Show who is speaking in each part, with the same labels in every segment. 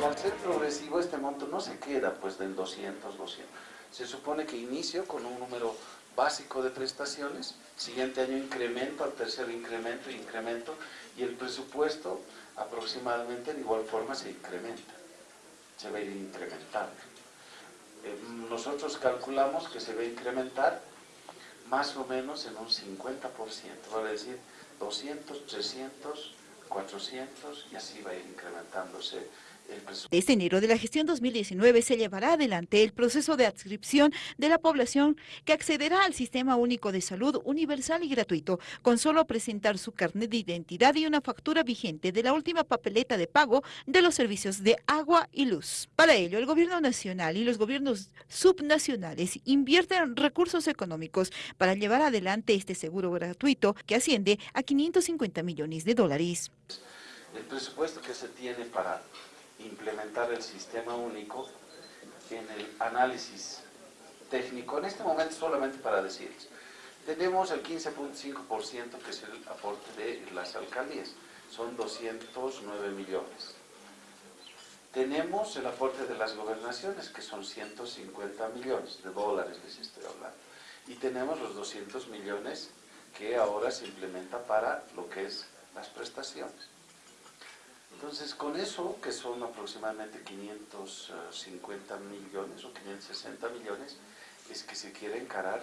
Speaker 1: Y al ser progresivo este monto no se queda pues del 200, 200. Se supone que inicio con un número básico de prestaciones, siguiente año incremento, al tercer incremento, incremento, y el presupuesto aproximadamente de igual forma se incrementa, se va a ir incrementando. Eh, nosotros calculamos que se va a incrementar más o menos en un 50%, vale decir 200, 300, 400 y así va a ir incrementándose
Speaker 2: desde enero de la gestión 2019 se llevará adelante el proceso de adscripción de la población que accederá al Sistema Único de Salud universal y gratuito con solo presentar su carnet de identidad y una factura vigente de la última papeleta de pago de los servicios de agua y luz. Para ello, el gobierno nacional y los gobiernos subnacionales invierten recursos económicos para llevar adelante este seguro gratuito que asciende a 550 millones de dólares.
Speaker 1: El presupuesto que se tiene para implementar el sistema único en el análisis técnico, en este momento solamente para decirles, tenemos el 15.5% que es el aporte de las alcaldías, son 209 millones. Tenemos el aporte de las gobernaciones, que son 150 millones de dólares, les estoy hablando. Y tenemos los 200 millones que ahora se implementa para lo que es las prestaciones. Entonces, con eso, que son aproximadamente 550 millones o 560 millones, es que se quiere encarar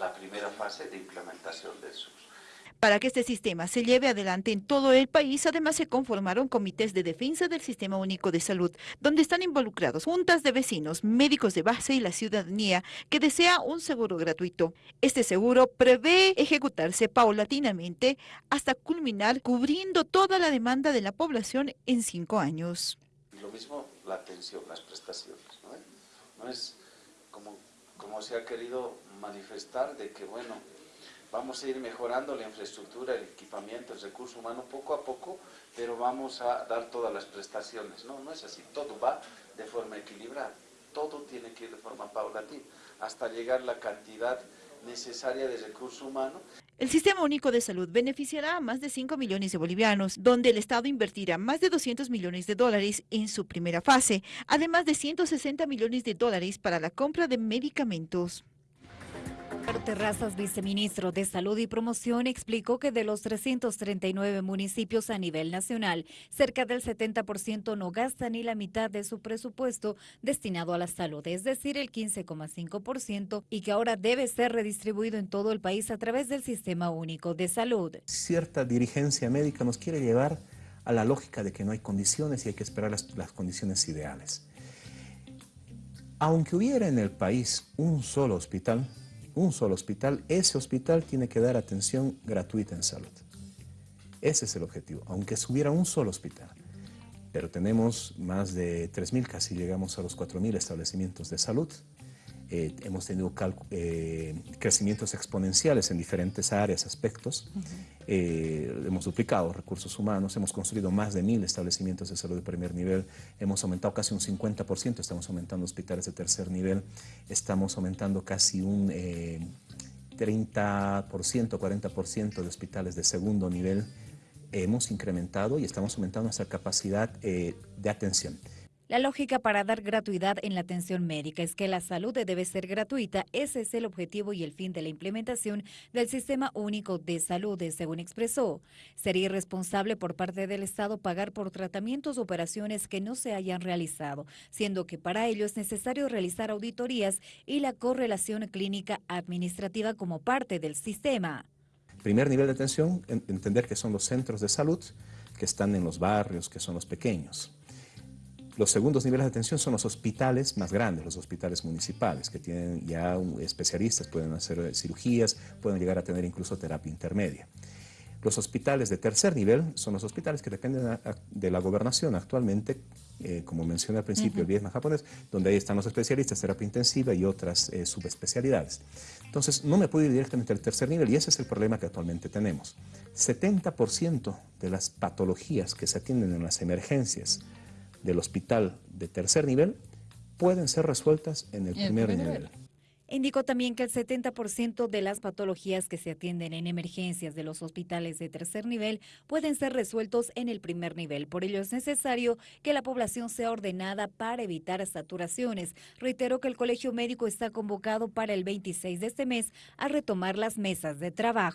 Speaker 1: la primera fase de implementación de esos.
Speaker 2: Para que este sistema se lleve adelante en todo el país, además se conformaron comités de defensa del Sistema Único de Salud, donde están involucrados juntas de vecinos, médicos de base y la ciudadanía que desea un seguro gratuito. Este seguro prevé ejecutarse paulatinamente hasta culminar cubriendo toda la demanda de la población en cinco años.
Speaker 1: Lo mismo la atención, las prestaciones, ¿no? No es como se ha querido manifestar de que, bueno, vamos a ir mejorando la infraestructura, el equipamiento, el recurso humano poco a poco, pero vamos a dar todas las prestaciones. No, no es así, todo va de forma equilibrada, todo tiene que ir de forma paulatina, hasta llegar la cantidad necesaria de recurso humano.
Speaker 2: El Sistema Único de Salud beneficiará a más de 5 millones de bolivianos, donde el Estado invertirá más de 200 millones de dólares en su primera fase, además de 160 millones de dólares para la compra de medicamentos.
Speaker 3: Terrazas, viceministro de Salud y Promoción, explicó que de los 339 municipios a nivel nacional, cerca del 70% no gasta ni la mitad de su presupuesto destinado a la salud, es decir, el 15,5%, y que ahora debe ser redistribuido en todo el país a través del Sistema Único de Salud.
Speaker 4: Cierta dirigencia médica nos quiere llevar a la lógica de que no hay condiciones y hay que esperar las, las condiciones ideales. Aunque hubiera en el país un solo hospital, un solo hospital, ese hospital tiene que dar atención gratuita en salud. Ese es el objetivo, aunque hubiera un solo hospital. Pero tenemos más de 3.000, casi llegamos a los 4.000 establecimientos de salud. Eh, hemos tenido eh, crecimientos exponenciales en diferentes áreas, aspectos. Eh, hemos duplicado recursos humanos, hemos construido más de mil establecimientos de salud de primer nivel, hemos aumentado casi un 50%, estamos aumentando hospitales de tercer nivel, estamos aumentando casi un 30%, 40% de hospitales de segundo nivel. Hemos incrementado y estamos aumentando nuestra capacidad de atención.
Speaker 3: La lógica para dar gratuidad en la atención médica es que la salud debe ser gratuita. Ese es el objetivo y el fin de la implementación del Sistema Único de Salud, según expresó. Sería irresponsable por parte del Estado pagar por tratamientos o operaciones que no se hayan realizado, siendo que para ello es necesario realizar auditorías y la correlación clínica administrativa como parte del sistema.
Speaker 4: Primer nivel de atención, entender que son los centros de salud que están en los barrios, que son los pequeños. Los segundos niveles de atención son los hospitales más grandes, los hospitales municipales, que tienen ya especialistas, pueden hacer eh, cirugías, pueden llegar a tener incluso terapia intermedia. Los hospitales de tercer nivel son los hospitales que dependen de la gobernación actualmente, eh, como mencioné al principio, el Vietnam japonés, donde ahí están los especialistas, terapia intensiva y otras eh, subespecialidades. Entonces, no me puedo ir directamente al tercer nivel y ese es el problema que actualmente tenemos. 70% de las patologías que se atienden en las emergencias del hospital de tercer nivel pueden ser resueltas en el, primer, nivel.
Speaker 3: Indicó también que el 70% de las patologías que se atienden en emergencias de los hospitales de tercer nivel pueden ser resueltos en el primer nivel. Por ello es necesario que la población sea ordenada para evitar saturaciones. Reitero que el Colegio Médico está convocado para el 26 de este mes a retomar las mesas de trabajo.